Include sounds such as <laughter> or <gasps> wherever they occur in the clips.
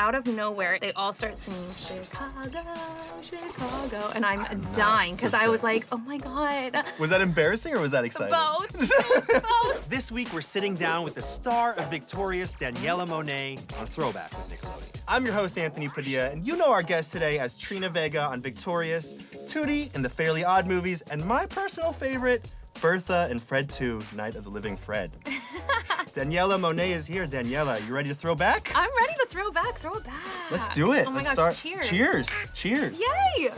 out of nowhere, they all start singing Chicago, Chicago, and I'm dying because I was like, oh my god. Was that embarrassing or was that exciting? Both. <laughs> Both. This week, we're sitting down with the star of Victorious, Daniella Monet, on Throwback with Nickelodeon. I'm your host, Anthony Padilla, and you know our guest today as Trina Vega on Victorious, Tootie in the Fairly Odd movies, and my personal favorite, Bertha and Fred 2, Night of the Living Fred. <laughs> Daniella Monet is here. Daniella, you ready to throw back? I'm ready to throw back, throw it back. Let's do it. Oh my Let's gosh, start. cheers. Cheers. Cheers. Yay!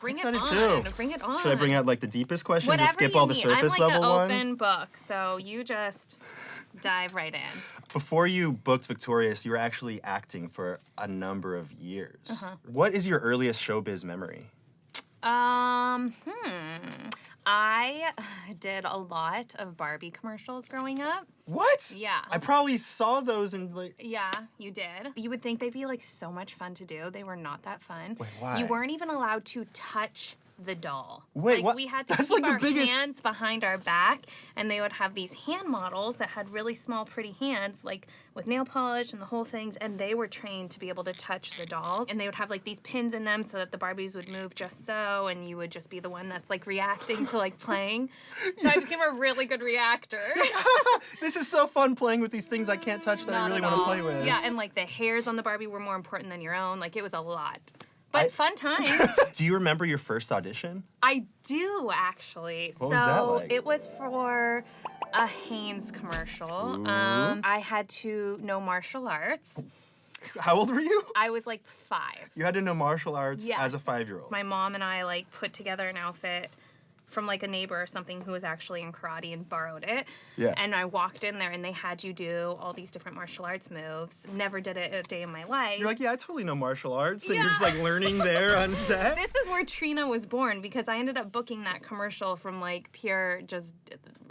Bring it on. too. Bring it on. Should I bring out like the deepest question? Whatever Just skip all the need. surface I'm like level an ones? open book, so you just dive right in. Before you booked Victorious, you were actually acting for a number of years. Uh-huh. What is your earliest showbiz memory? Um, hmm. I <sighs> did a lot of Barbie commercials growing up. What? Yeah. I probably saw those in like. Yeah, you did. You would think they'd be like so much fun to do. They were not that fun. Wait, why? You weren't even allowed to touch the doll. Wait, like, what? We had to That's, keep like, the our biggest- hands behind our back, and they would have these hand models that had really small, pretty hands, like with nail polish and the whole things. And they were trained to be able to touch the dolls, and they would have like these pins in them so that the Barbies would move just so, and you would just be the one that's like reacting to like playing. So I became a really good reactor. <laughs> This is so fun playing with these things I can't touch that I really want to play with. Yeah, and like the hairs on the Barbie were more important than your own. Like it was a lot. But I- fun times. <laughs> Do you remember your first audition? I do actually. What so was that like? it was for a Hanes commercial. Um, I had to know martial arts. How old were you? I was like five. You had to know martial arts Yes. as a five-year-old. My mom and I like put together an outfit from like a neighbor or something who was actually in karate and borrowed it. Yeah. And I walked in there and they had you do all these different martial arts moves. Never did it a day in my life. You're like, yeah, I totally know martial arts, and you're just like learning there on <laughs> set. this is where Trina was born because I ended up booking that commercial from like pure just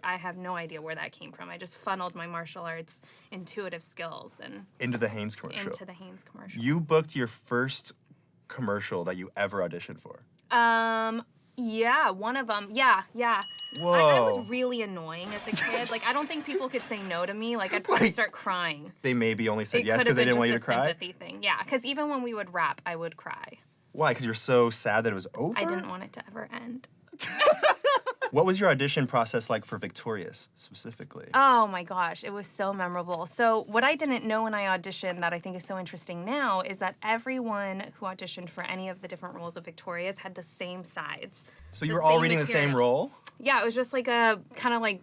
I have no idea where that came from. I just funneled my martial arts intuitive skills and Into the Hanes commercial. into the Hanes commercial. You booked your first commercial that you ever auditioned for. Um yeah, one of them. Yeah, yeah. I, I was really annoying as a kid. like I don't think people could say no to me. Like I'd probably Wait. start crying. They maybe only said It yes because they didn't want you to cry. sympathy thing. Yeah, because even when we would rap, I would cry. Why? Because you're so sad that it was over. I didn't want it to ever end. <laughs> What was your audition process like for Victorious specifically? Oh my gosh, it was so memorable. So, what I didn't know when I auditioned that I think is so interesting now is that everyone who auditioned for any of the different roles of Victorious had the same sides. so you were all reading the same role? Yeah, it was just like a kind of like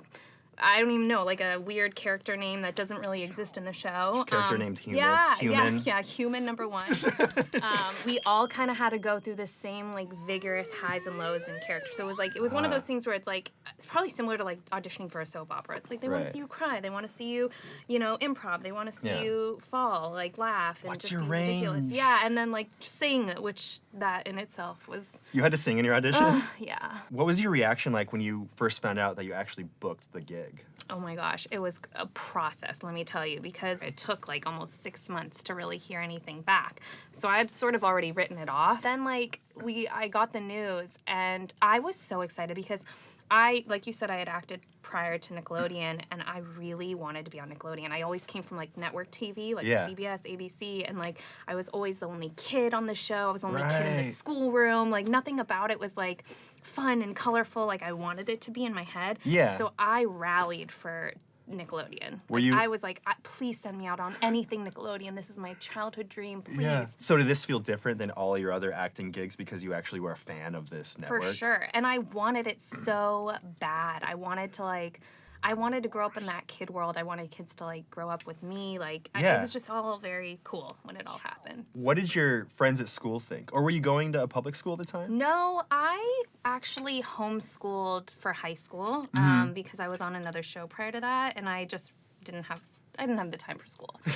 I don't even know, like a weird character name that doesn't really exist in the show. Just character Um, named human- Yeah, human. yeah, <laughs> yeah, human number one. <laughs> um, we all kind of had to go through the same like vigorous highs and lows in character. So it was like it was one of those things where it's like it's probably similar to like auditioning for a soap opera. It's like they want to see you cry, they want to see you, you know, improv, they want to see Yeah. you fall, like laugh, and What's just your be ridiculous. range? Yeah, and then like sing, which that in itself was, You had to sing in your audition? yeah. what was your reaction like when you first found out that you actually booked the gig? Oh my gosh, it was a process, let me tell you, because it took like almost six months to really hear anything back. So I had sort of already written it off. Then like we I got the news and I was so excited because I like you said I had acted prior to Nickelodeon and I really wanted to be on Nickelodeon. I always came from like network TV, like Yeah. CBS, ABC, and like I was always the only kid on the show. I was the only kid in the schoolroom. Like nothing about it was like fun and colorful like I wanted it to be in my head. Yeah. So I rallied for Nickelodeon. Were Like, you- I was like, please send me out on anything Nickelodeon. This is my childhood dream. Please. So did this feel different than all your other acting gigs because you actually were a fan of this network? For sure. And I wanted it so bad. I wanted to like I wanted to grow up in that kid world. I wanted kids to like grow up with me. Like I, it was just all very cool when it all happened. What did your friends at school think? Or were you going to a public school at the time? No, I actually homeschooled for high school Mm-hmm. um, because I was on another show prior to that, and I just didn't have I didn't have the time for school. <laughs>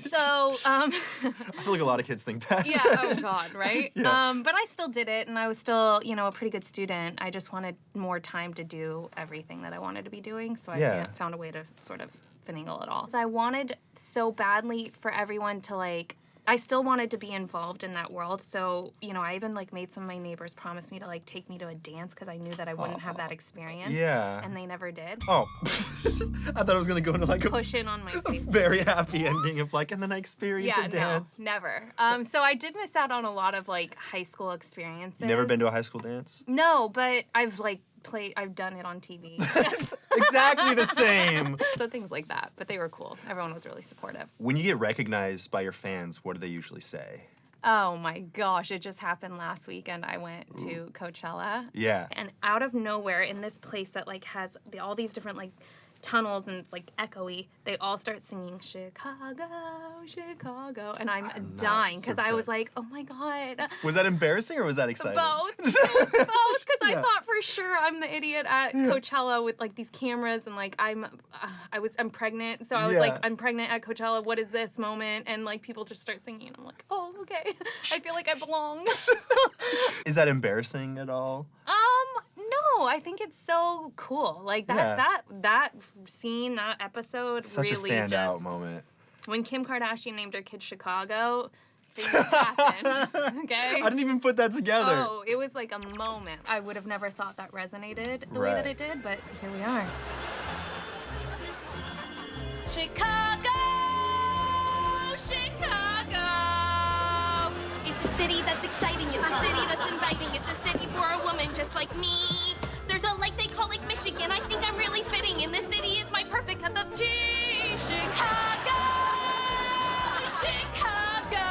so um, I feel like a lot of kids think that. yeah, oh <laughs> god, right? Yeah. Um, but I still did it, and I was still you know a pretty good student. I just wanted more time to do everything that I wanted to be doing, so I Yeah. found a way to sort of finagle it all. So I wanted so badly for everyone to like I still wanted to be involved in that world. So, you know, I even like made some of my neighbors promise me to like take me to a dance because I knew that I wouldn't have that experience. Yeah. And they never did. oh, <laughs> I thought I was gonna go into like a Push in on my <laughs> face. very happy ending of like, and then I experienced Yeah, a dance. no, never. Um, so I did miss out on a lot of like high school experiences. Never been to a high school dance? No, but I've like played. I've done it on TV. <laughs> exactly the same. <laughs> so things like that. But they were cool. Everyone was really supportive. When you get recognized by your fans, what do they usually say? Oh my gosh! It just happened last weekend. I went to Coachella. Yeah. and out of nowhere in this place that like has the, all these different like tunnels and it's like echoey they all start singing chicago chicago and i'm, I'm dying because i was like oh my god. Was that embarrassing or was that exciting? both. <laughs> Both because i thought for sure i'm the idiot at coachella with like these cameras and like i'm uh, i was i'm pregnant so i was like i'm pregnant at coachella. What is this moment? And like people just start singing and i'm like oh okay. <laughs> I feel like i belong. <laughs> Is that embarrassing at all? Um, no, I think it's so cool. Like that Yeah. that that scene, that episode Such really a standout just moment. when Kim Kardashian named her kid Chicago, things happened. <laughs> Okay. I didn't even put that together. Oh, it was like a moment. I would have never thought that resonated the way that it did, but here we are. Chicago. A city that's exciting. It's a city that's inviting. It's a city for a woman just like me. There's a lake they call Lake Michigan. I think I'm really fitting in. This city is my perfect cup of tea. Chicago, Chicago.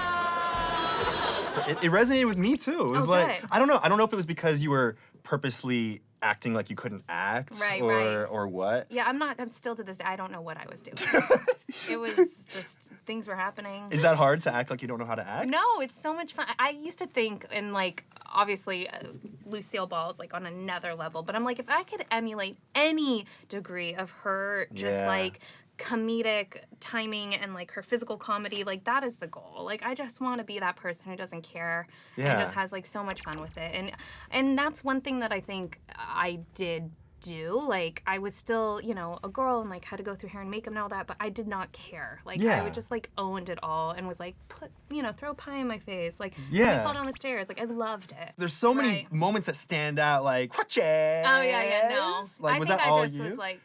It, it resonated with me too. It was Oh, like good. I don't know. I don't know if it was because you were purposely acting like you couldn't act Right, or right. or what. Yeah, I'm not. I'm still to this day. I don't know what I was doing. <laughs> it was just things were happening. Is that hard to act like you don't know how to act? No, it's so much fun. I used to think, and like, obviously, uh, Lucille Ball is like on another level, but I'm like, if I could emulate any degree of her, just Yeah. like comedic timing and like her physical comedy, like that is the goal. Like, I just want to be that person who doesn't care Yeah. and just has like so much fun with it. And and that's one thing that I think I did do like i was still you know a girl and like had to go through hair and makeup and all that but i did not care like i Yeah. would just like owned it all and was like put you know throw pie in my face like Yeah. I fall down the stairs like i loved it There's so many moments that stand out, like crutches. oh yeah yeah no Like i was think that i all just you? was like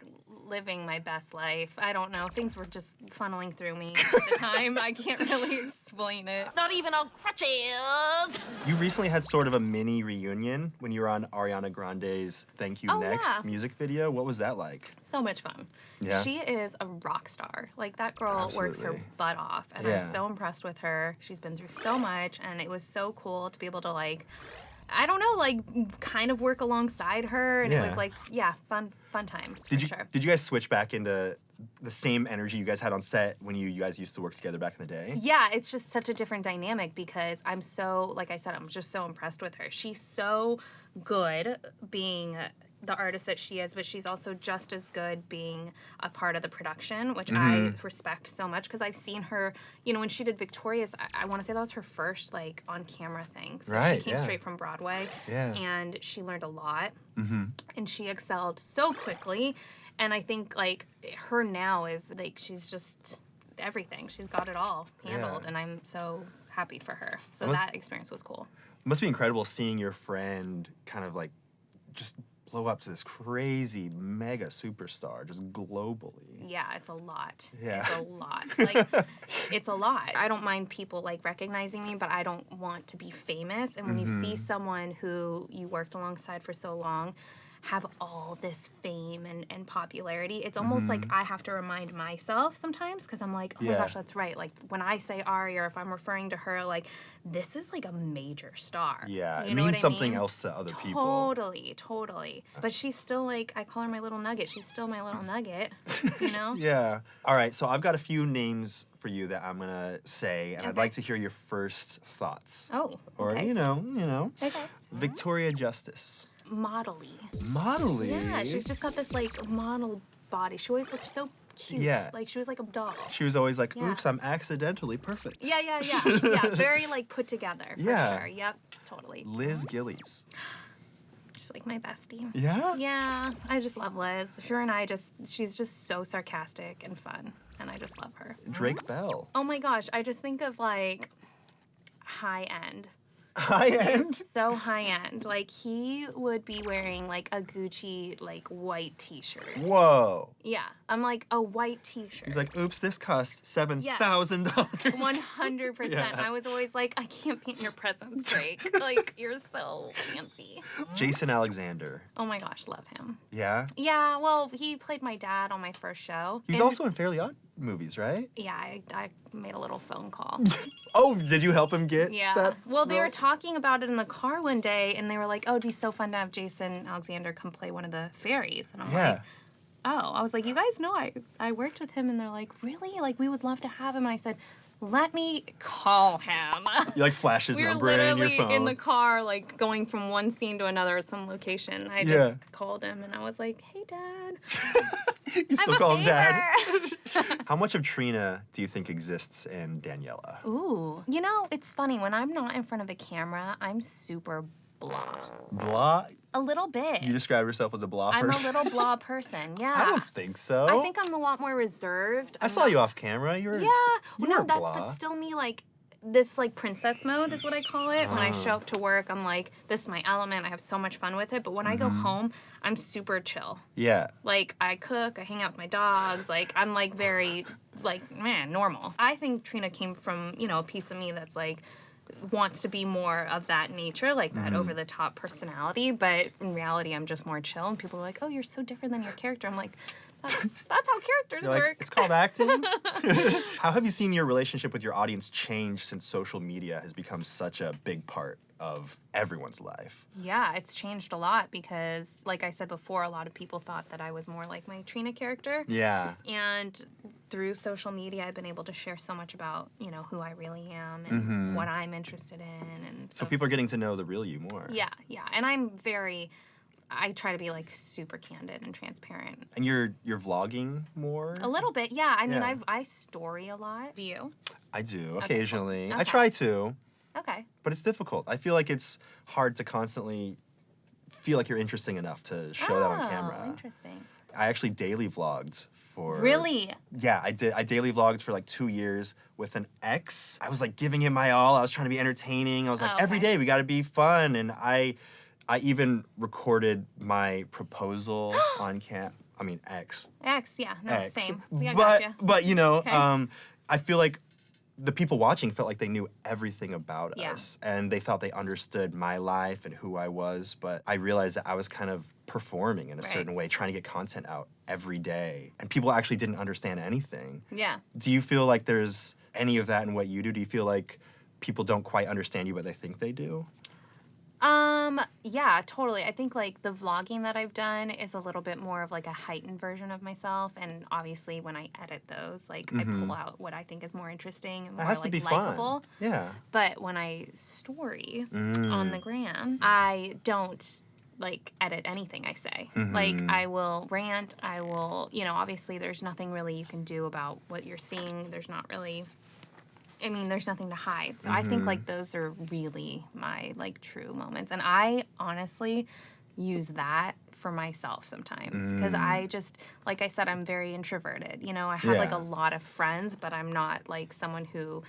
living my best life i don't know things were just funneling through me at the <laughs> time i can't really explain it Not even on crutches. you recently had sort of a mini reunion when you were on Ariana Grande's "Thank You Oh, Next" yeah. music video. What was that like? so much fun. Yeah. She is a rock star. Like that girl works her butt off and Yeah. I'm so impressed with her. She's been through so much and it was so cool to be able to like I don't know, like kind of work alongside her and it was like yeah, fun fun times Did for you sure. did you guys switch back into the same energy you guys had on set when you you guys used to work together back in the day? Yeah, it's just such a different dynamic because I'm so, like I said, I'm just so impressed with her. She's so good being the artist that she is, but she's also just as good being a part of the production, which I mm-hmm. respect so much because I've seen her, you know, when she did Victorious, I, I want to say that was her first like on camera thing. So Right, she came yeah. straight from Broadway Yeah. and she learned a lot mm-hmm. and she excelled so quickly and i think like her now is like she's just everything she's got it all handled Yeah. and i'm so happy for her so that experience was cool must be incredible seeing your friend kind of like just blow up to this crazy mega superstar just globally. yeah it's a lot Yeah. it's a lot <laughs> like it's a lot i don't mind people like recognizing me but i don't want to be famous and when you Mm-hmm. see someone who you worked alongside for so long have all this fame and, and popularity it's almost like i have to remind myself sometimes because i'm like oh my Mm-hmm. Gosh that's right like when i say ari or if i'm referring to her like this is like a major star Yeah, You it means I something mean? else to other people. Totally, totally. But she's still like I call her my little nugget. She's still my little nugget. You know? <laughs> Yeah. All right, so I've got a few names for you that I'm gonna say, and I'd like to hear your first thoughts. Oh. Or okay. you know, you know. Okay. Victoria Justice. Modelly. Modelly. Yeah, she's just got this like model body. She always looked so cute. Yeah. Like she was like a doll. She was always like, Yeah. "Oops, I'm accidentally perfect." Yeah, yeah, yeah. <laughs> yeah. Very like put together. For Yeah. Sure. Yep. Totally. Liz Gillies. She's like my bestie. Yeah. Yeah, I just love Liz. Her and I just, she's just so sarcastic and fun, and I just love her. Drake Bell. Oh my gosh, I just think of like high end. High end. So high end. Like he would be wearing like a Gucci like white t-shirt. Whoa. Yeah. I'm like a white t-shirt. He's like, oops, this cost seven thousand dollars. <laughs> One hundred percent. I was always like, I can't paint your presence, Drake. <laughs> like you're so fancy. Jason Alexander. Oh my gosh, love him. Yeah. Yeah, well, he played my dad on my first show. He's And- also in Fairly Odd movies, right? Yeah, I, I made a little phone call. <laughs> Oh, did you help him get Yeah. that? well, they were talking about it in the car one day, and they were like, "Oh, it'd be so fun to have Jason Alexander come play one of the fairies." And I'm Yeah. like, "Oh," I was like, "You guys know I I worked with him," and they're like, "Really? Like, we would love to have him." And I said, "Let me call him." You like flash his we number in your literally phone. in the car, like going from one scene to another at some location. I just called him, and I was like, "Hey, Dad." <laughs> you still I'm a call him dad. favor. <laughs> How much of Trina do you think exists in Daniella? Ooh. You know, it's funny. When I'm not in front of a camera, I'm super blah. Blah. A little bit. You describe yourself as a blah person. I'm a little blah <laughs> person. Yeah. I don't think so. I think I'm a lot more reserved. I I'm saw not- you off camera. You were. Yeah. you Well, no, were that's blah. but still me like this like princess mode is what I call it. When I show up to work, I'm like, this is my element. I have so much fun with it. But when I go Mm-hmm. home, I'm super chill. Yeah. Like I cook, I hang out with my dogs. Like I'm like very like man normal. I think Trina came from you know a piece of me that's like wants to be more of that nature, like that Mm-hmm. over the top personality. But in reality, I'm just more chill. And people are like, oh, you're so different than your character. I'm like, that's, <laughs> that's how characters You're like, work. it's called acting. <laughs> <laughs> How have you seen your relationship with your audience change since social media has become such a big part of everyone's life? Yeah, it's changed a lot because, like I said before, a lot of people thought that I was more like my Trina character. Yeah. And through social media, I've been able to share so much about, you know, who I really am and mm-hmm. what I'm interested in. And So people are getting to know the real you more. yeah, yeah. And I'm very, I try to be like super candid and transparent. And you're you're vlogging more. A little bit, yeah. I mean, Yeah. I've, I story a lot. Do you? I do cool. occasionally. I try to, Okay. but it's difficult. I feel like it's hard to constantly feel like you're interesting enough to show that on Oh, camera. Interesting. I actually daily vlogged for Really? Yeah, I did. I daily vlogged for like two years with an ex. I was like giving him my all. I was trying to be entertaining. I was like, Oh, okay. day we got to be fun. And I, I even recorded my proposal <gasps> on cam. I mean, ex. X, yeah. No, X. same. But gotcha. but you know, Okay. um, I feel like the people watching felt like they knew everything about Yeah. us and they thought they understood my life and who I was. But I realized that I was kind of performing in a Right. certain way, trying to get content out every day, and people actually didn't understand anything. Yeah. Do you feel like there's any of that in what you do? Do you feel like people don't quite understand you, but they think they do? Um, yeah, totally. I think like the vlogging that I've done is a little bit more of like a heightened version of myself. And obviously when I edit those, like I pull out what I think is more interesting and more Mm-hmm. has like to be likable. fun. Yeah. But when I story on Mm. the gram, I don't like edit anything I say. Like Mm-hmm. I will rant, I will, you know, obviously there's nothing really you can do about what you're seeing. There's not really I mean, there's nothing to hide. So I think Mm-hmm. like those are really my like true moments. And I honestly use that for myself sometimes because Mm. I just like I said I'm very introverted. You know, I have like a lot of friends, but I'm not like someone who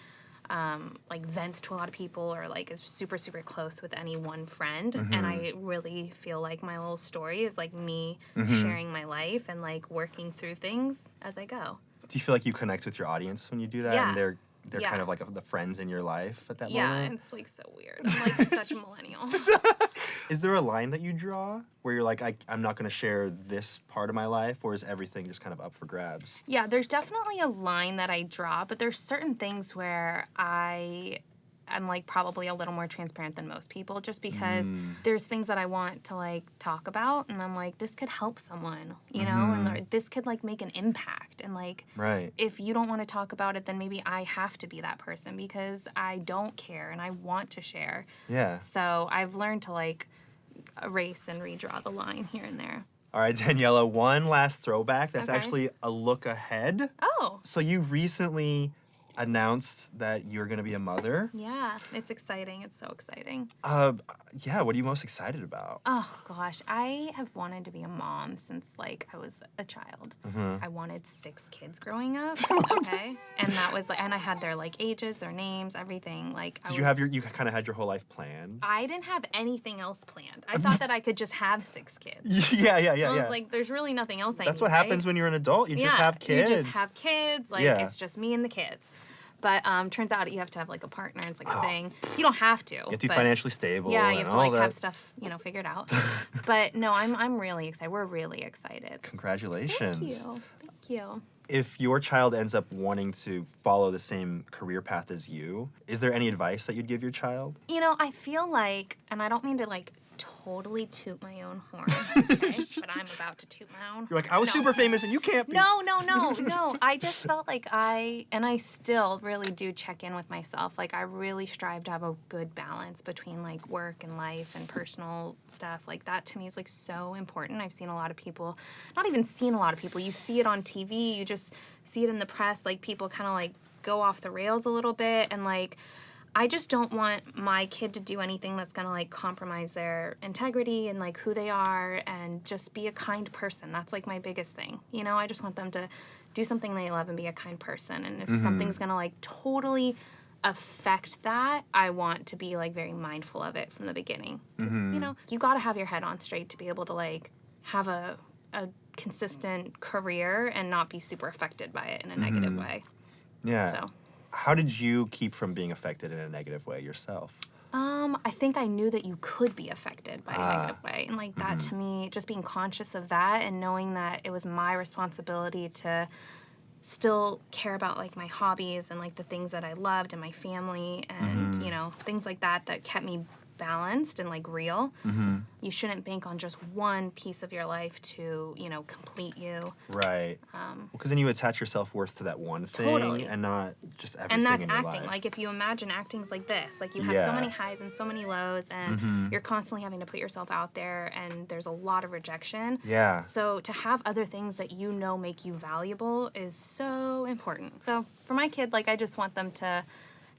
um, like vents to a lot of people or like is super super close with any one friend and Mm-hmm. i really feel like my little story is like me Mm-hmm. sharing my life and like working through things as i go Do you feel like you connect with your audience when you do that? Yeah. And they're they're Yeah. kind of like the friends in your life at that yeah moment? it's like so weird i'm like such a millennial <laughs> Is there a line that you draw where you're like, I, I'm not going to share this part of my life, or is everything just kind of up for grabs? Yeah, there's definitely a line that I draw, but there's certain things where I am like probably a little more transparent than most people just because Mm. there's things that I want to like talk about and I'm like this could help someone, you know, and there- this could like make an impact and like Right. if you don't want to talk about it then maybe I have to be that person because I don't care and I want to share. Yeah. So I've learned to like erase and redraw the line here and there. All right, <laughs> Daniella, one last throwback that's Okay. actually a look ahead. Oh, So you recently announced that you're gonna be a mother. Yeah, it's exciting. It's so exciting. Uh, yeah, what are you most excited about? Oh gosh, I have wanted to be a mom since like I was a child. Mm-hmm. I wanted six kids growing up. <laughs> Okay, and that was like, and I had their like ages, their names, everything. Like, I Did you have your, you kind of had your whole life planned? I didn't have anything else planned. I <laughs> thought that I could just have six kids. <laughs> yeah, yeah, yeah, I yeah. was like, there's really nothing else I That's need, what happens right? when you're an adult. You just have kids. You just have kids. Like Yeah. it's just me and the kids. But um, turns out you have to have like a partner. It's like a thing. You don't have to. Oh. you have to be financially stable. Yeah, you have to all like that. have stuff, you know, figured out. <laughs> but no, I'm I'm really excited. We're really excited. Congratulations. Thank you. Thank you. If your child ends up wanting to follow the same career path as you, is there any advice that you'd give your child? You know, I feel like, and I don't mean to like totally toot my own horn, <laughs> okay? but I'm about to toot my own. You're like, I was No. super famous and you can't be. No, no, no, <laughs> no. I just felt like I, and I still really do check in with myself. Like, I really strive to have a good balance between like work and life and personal stuff. Like, that to me is like so important. I've seen a lot of people, not even seen a lot of people, you see it on TV, you just see it in the press, like, people kind of like go off the rails a little bit. And like, I just don't want my kid to do anything that's gonna like compromise their integrity and like who they are and just be a kind person. That's like my biggest thing. You know, I just want them to do something they love and be a kind person. And if mm-hmm. something's gonna like totally affect that, I want to be like very mindful of it from the beginning. 'Cause, mm-hmm. You know, you gotta have your head on straight to be able to like have a a consistent career and not be super affected by it in a negative mm-hmm. way. Yeah. So How did you keep from being affected in a negative way yourself? Um, I think I knew that you could be affected by Ah. a negative way. And like that to me, just being conscious of that and knowing that it was my responsibility to still care about like my hobbies and like the things that I loved and my family and you know, things like that that kept me balanced and like real. You shouldn't bank on just one piece of your life to, you know, complete you. Right. Because then you attach your self worth to that one thing Um, Totally. and not just everything and that's acting life. like if you imagine acting's like this like you have Yeah. so many highs and so many lows and you're constantly having to put yourself out there and there's a lot of rejection yeah. so to have other things that you know make you valuable is so important so for my kid like i just want them to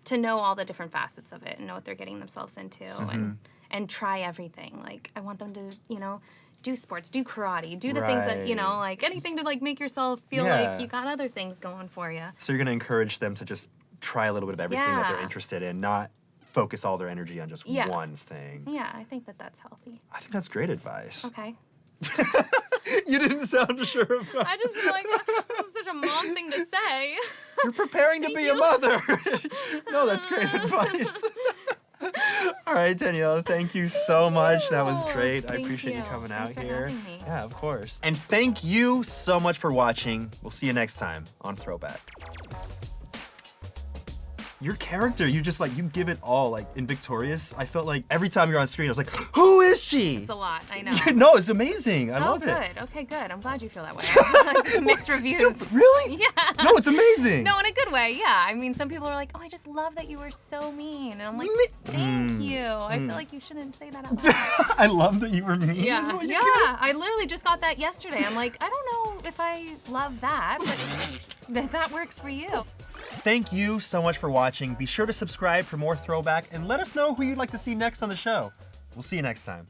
to know all the different facets of it and know what they're getting themselves into and mm-hmm. and try everything like i want them to you know do sports do karate do the things that you know like anything to like make yourself feel Yeah. like you got other things going for you So you're going to encourage them to just try a little bit of everything that they're interested in, not focus all their energy on just Yeah. one thing. Yeah, I think that that's healthy. I think that's great advice. Okay. <laughs> you didn't sound sure about I just feel like <laughs> this is such a mom thing to say. You're preparing to Thank be a mother. no, that's great advice. All right, Danielle, thank you so much. That was Oh, great. I appreciate you, you. coming Thanks out here. Yeah, of course. And thank you so much for watching. We'll see you next time on Throwback. Your character, you just like you give it all. Like in Victorious, I felt like every time you're on screen, I was like, "Who is she?" It's a lot. I know. <laughs> no, it's amazing. I oh, love good. it. Okay, good. I'm glad you feel that way. <laughs> <laughs> Mixed reviews. Really? Yeah. No, it's amazing. No, in a good way. Yeah. I mean, some people are like, "Oh, I just love that you were so mean," and I'm like, "Thank Mm. you." I feel like you shouldn't say that out loud. I love that you were mean. yeah. what Yeah. I literally just got that yesterday. I'm like, I don't know if I love that, but that works for you. Thank you so much for watching. Be sure to subscribe for more throwback and let us know who you'd like to see next on the show. We'll see you next time.